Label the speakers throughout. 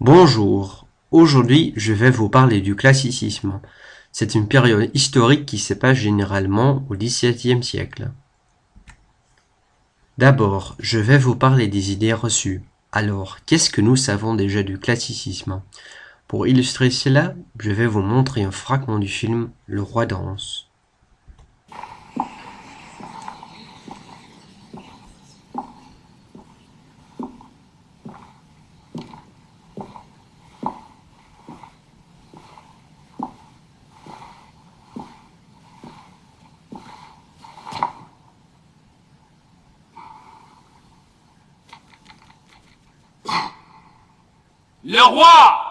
Speaker 1: Bonjour, aujourd'hui je vais vous parler du classicisme. C'est une période historique qui se passe généralement au XVIIe siècle. D'abord, je vais vous parler des idées reçues. Alors, qu'est-ce que nous savons déjà du classicisme? Pour illustrer cela, je vais vous montrer un fragment du film Le Roi danse.
Speaker 2: Le roi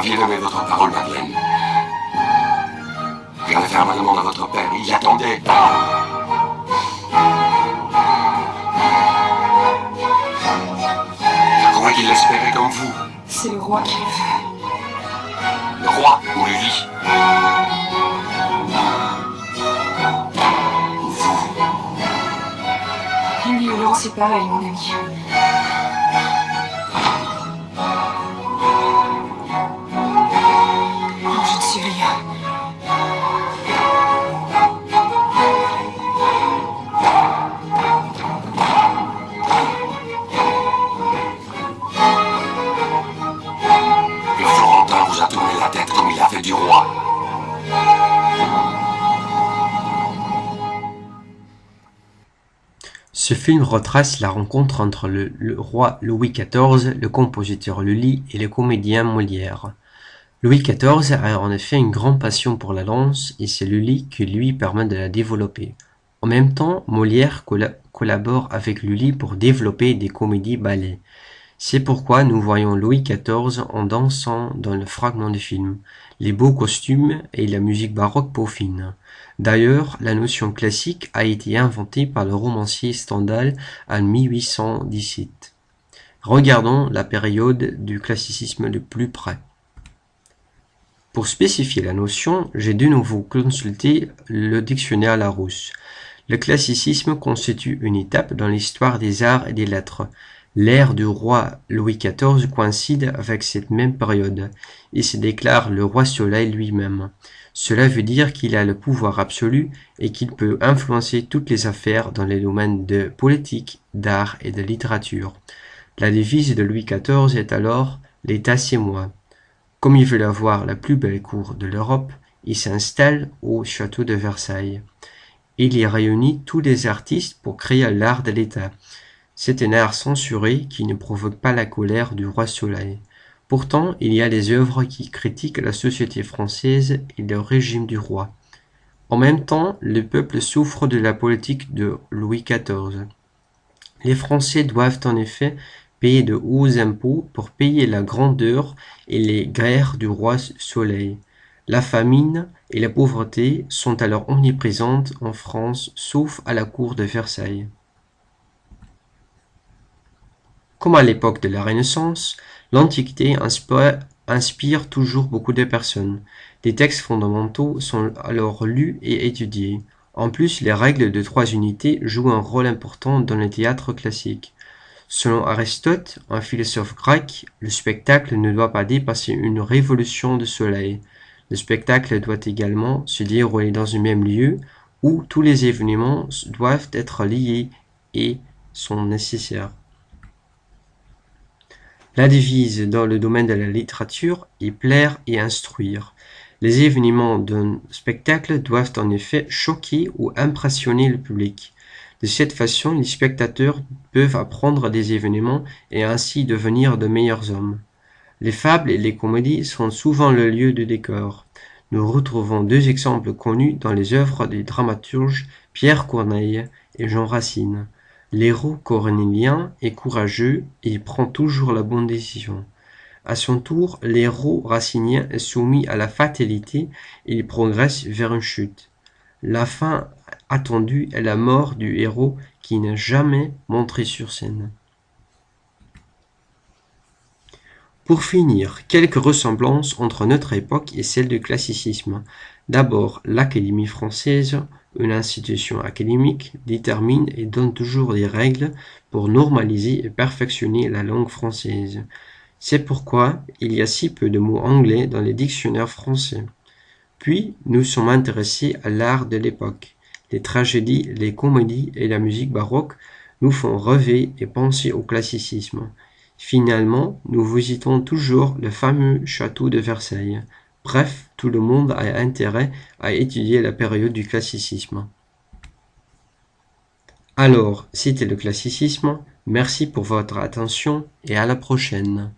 Speaker 3: Vous donné votre parole, Madeleine. J'avais fait un demande à votre père, il y attendait. Je crois qu'il l'espérait comme vous?
Speaker 4: C'est le roi qui le veut.
Speaker 3: Le roi ou Lully
Speaker 4: Une violence, c'est pareil, mon ami.
Speaker 1: Ce film retrace la rencontre entre le, roi Louis XIV, le compositeur Lully et le comédien Molière. Louis XIV a en effet une grande passion pour la danse et c'est Lully qui lui permet de la développer. En même temps, Molière colla- collabore avec Lully pour développer des comédies ballets. C'est pourquoi nous voyons Louis XIV en dansant dans le fragment du film, les beaux costumes et la musique baroque peaufine. D'ailleurs, la notion classique a été inventée par le romancier Stendhal en 1817. Regardons la période du classicisme de plus près. Pour spécifier la notion, j'ai de nouveau consulté le dictionnaire Larousse. Le classicisme constitue une étape dans l'histoire des arts et des lettres. L'ère du roi Louis XIV coïncide avec cette même période et se déclare le roi soleil lui-même. Cela veut dire qu'il a le pouvoir absolu et qu'il peut influencer toutes les affaires dans les domaines de politique, d'art et de littérature. La devise de Louis XIV est alors L'État c'est moi. Comme il veut avoir la plus belle cour de l'Europe, il s'installe au château de Versailles. Il y réunit tous les artistes pour créer l'art de l'État. C'est un art censuré qui ne provoque pas la colère du roi Soleil. Pourtant, il y a des œuvres qui critiquent la société française et le régime du roi. En même temps, le peuple souffre de la politique de Louis XIV. Les Français doivent en effet payer de hauts impôts pour payer la grandeur et les guerres du roi Soleil. La famine et la pauvreté sont alors omniprésentes en France, sauf à la cour de Versailles. Comme à l'époque de la Renaissance, l'Antiquité inspire, toujours beaucoup de personnes. Des textes fondamentaux sont alors lus et étudiés. En plus, les règles de trois unités jouent un rôle important dans le théâtre classique. Selon Aristote, un philosophe grec, le spectacle ne doit pas dépasser une révolution de soleil. Le spectacle doit également se dérouler dans un même lieu où tous les événements doivent être liés et sont nécessaires. La devise dans le domaine de la littérature est plaire et instruire. Les événements d'un spectacle doivent en effet choquer ou impressionner le public. De cette façon, les spectateurs peuvent apprendre des événements et ainsi devenir de meilleurs hommes. Les fables et les comédies sont souvent le lieu de décor. Nous retrouvons deux exemples connus dans les œuvres des dramaturges Pierre Corneille et Jean Racine. L'héros cornélien est courageux et prend toujours la bonne décision. À son tour, l'héros racinien est soumis à la fatalité et il progresse vers une chute. La fin attendue est la mort du héros qui n'est jamais montré sur scène. Pour finir, quelques ressemblances entre notre époque et celle du classicisme. D'abord, l'Académie française, une institution académique, détermine et donne toujours des règles pour normaliser et perfectionner la langue française. C'est pourquoi il y a si peu de mots anglais dans les dictionnaires français. Puis, nous sommes intéressés à l'art de l'époque. Les tragédies, les comédies et la musique baroque nous font rêver et penser au classicisme. Finalement, nous visitons toujours le fameux château de Versailles. Bref, tout le monde a intérêt à étudier la période du classicisme. Alors, c'était le classicisme. Merci pour votre attention et à la prochaine.